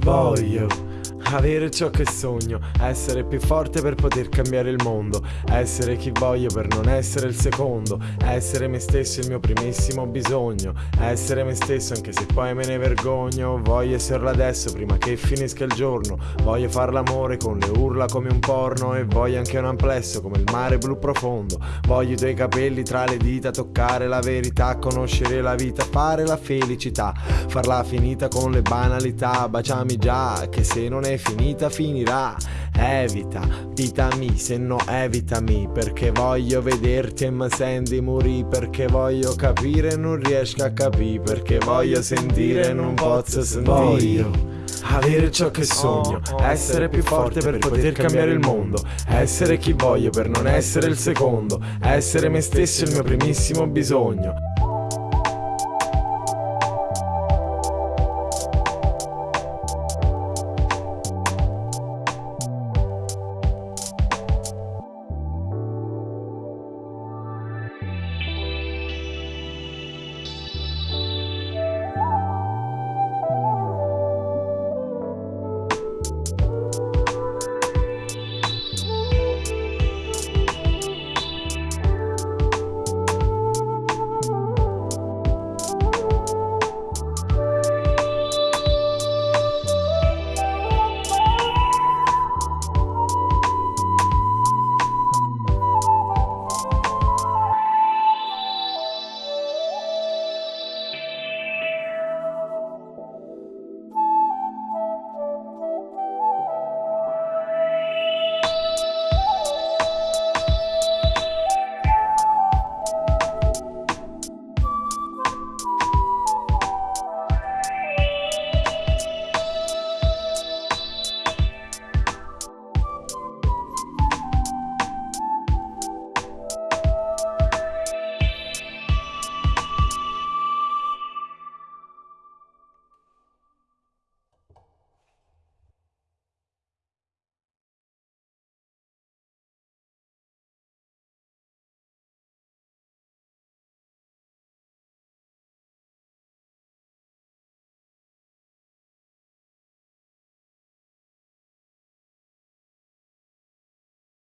volume. Avere ciò che sogno, essere più forte per poter cambiare il mondo, essere chi voglio per non essere il secondo, essere me stesso il mio primissimo bisogno, essere me stesso anche se poi me ne vergogno, voglio esserlo adesso prima che finisca il giorno, voglio far l'amore con le urla come un porno e voglio anche un amplesso come il mare blu profondo, voglio i tuoi capelli tra le dita, toccare la verità, conoscere la vita, fare la felicità, farla finita con le banalità, baciami già che se non è finita finirà. Evita, vitami se no evitami Perché voglio vederti e mi senti morì Perché voglio capire e non riesco a capire Perché voglio sentire e non posso sentire. Voglio avere ciò che sogno, essere più forte per poter cambiare il mondo, essere chi voglio per non essere il secondo, essere me stesso il mio primissimo bisogno.